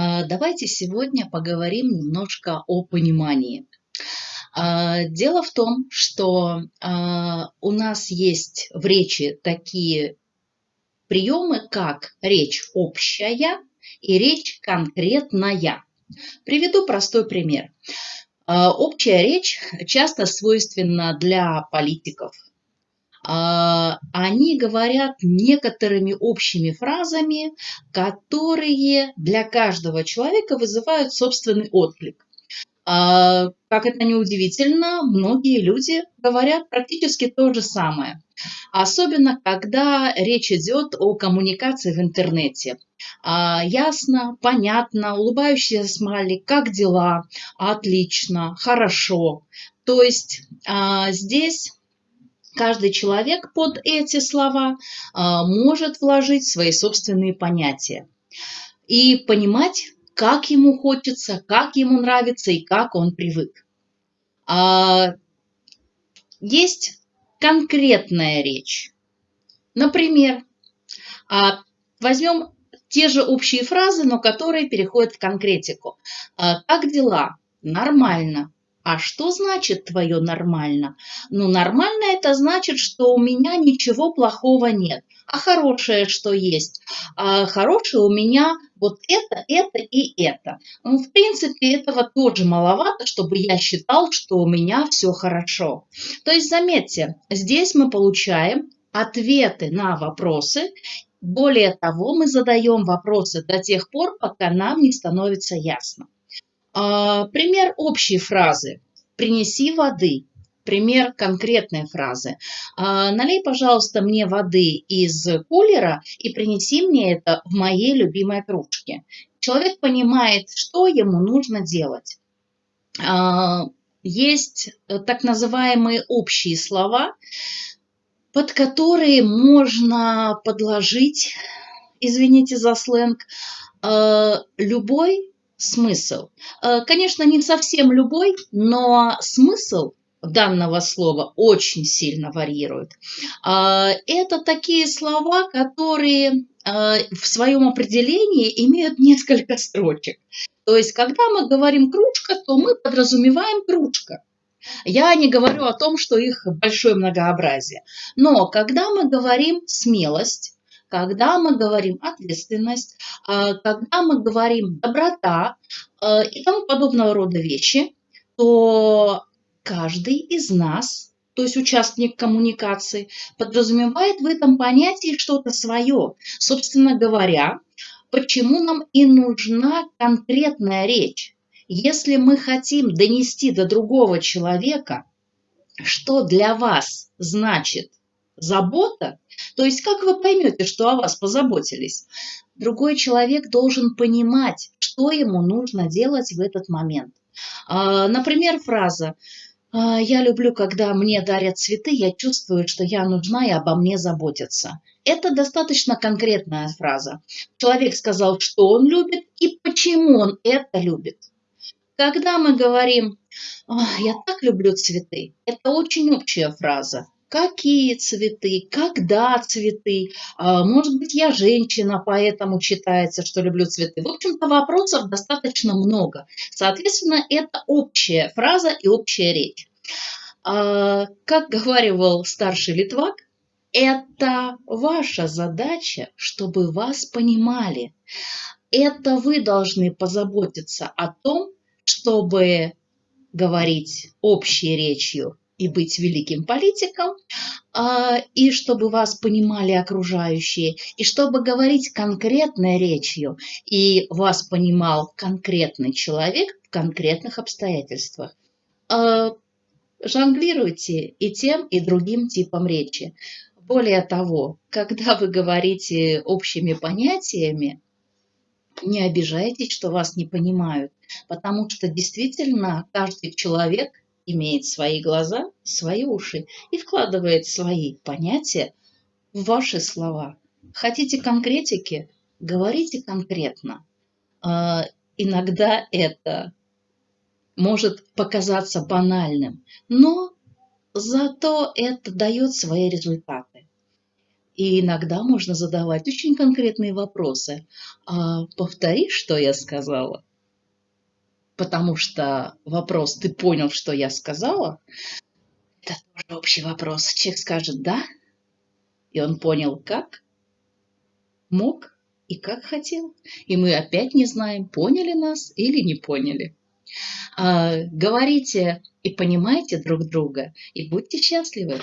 А, давайте сегодня поговорим немножко о понимании. А, дело в том, что а, у нас есть в речи такие приемы, как речь общая и речь конкретная. Приведу простой пример. Общая речь часто свойственна для политиков, они говорят некоторыми общими фразами, которые для каждого человека вызывают собственный отклик. А, как это не удивительно, многие люди говорят практически то же самое. Особенно, когда речь идет о коммуникации в интернете. А, ясно, понятно, улыбающийся смайлик, как дела, отлично, хорошо. То есть здесь Каждый человек под эти слова а, может вложить свои собственные понятия и понимать, как ему хочется, как ему нравится и как он привык. А, есть конкретная речь. Например, а, возьмем те же общие фразы, но которые переходят в конкретику. Как дела? Нормально. А что значит твое нормально? Ну, нормально это значит, что у меня ничего плохого нет. А хорошее что есть? А хорошее у меня вот это, это и это. Ну, в принципе, этого тоже маловато, чтобы я считал, что у меня все хорошо. То есть, заметьте, здесь мы получаем ответы на вопросы. Более того, мы задаем вопросы до тех пор, пока нам не становится ясно. А, пример общей фразы. «Принеси воды». Пример конкретной фразы. А, «Налей, пожалуйста, мне воды из кулера и принеси мне это в моей любимой кружке». Человек понимает, что ему нужно делать. А, есть так называемые общие слова, под которые можно подложить, извините за сленг, любой смысл. Э, конечно, не совсем любой, но смысл данного слова очень сильно варьирует. Э, это такие слова, которые э, в своем определении имеют несколько строчек. То есть, когда мы говорим кружка, то мы подразумеваем кружка. Я не говорю о том, что их большое многообразие. Но когда мы говорим смелость, когда мы говорим ответственность, а, когда мы говорим доброта а, и тому подобного рода вещи, то каждый из нас, то есть участник коммуникации, подразумевает в этом понятии что-то свое. Собственно говоря, почему нам и нужна конкретная речь. Если мы хотим донести до другого человека, что для вас значит забота, то есть как вы поймете, что о вас позаботились? Другой человек должен понимать, что ему нужно делать в этот момент. А, например, фраза «А, «Я люблю, когда мне дарят цветы, я чувствую, что я нужна и обо мне заботятся». Это достаточно конкретная фраза. Человек сказал, что он любит и почему он это любит. Когда мы говорим «Я так люблю цветы», это очень общая фраза какие цветы, когда цветы. А, может быть, я женщина, поэтому читается, что люблю цветы. В общем-то, вопросов достаточно много. Соответственно, это общая фраза и общая речь. А, как говаривал старший Литвак, это ваша задача, чтобы вас понимали. Это вы должны позаботиться о том, чтобы говорить общей речью и быть великим политиком, а, и чтобы вас понимали окружающие, и чтобы говорить конкретной речью, и вас понимал конкретный человек в конкретных обстоятельствах. А, жонглируйте и тем, и другим типом речи. Более того, когда вы говорите общими понятиями, не обижайтесь, что вас не понимают, потому что действительно каждый человек – имеет свои глаза, свои уши и вкладывает свои понятия в ваши слова. Хотите конкретики? Говорите конкретно. А, иногда это может показаться банальным, но зато это дает свои результаты. И иногда можно задавать очень конкретные вопросы. А повтори, что я сказала. Потому что вопрос «ты понял, что я сказала?» Это тоже общий вопрос. Человек скажет «да», и он понял как, мог и как хотел. И мы опять не знаем, поняли нас или не поняли. А, говорите и понимайте друг друга, и будьте счастливы.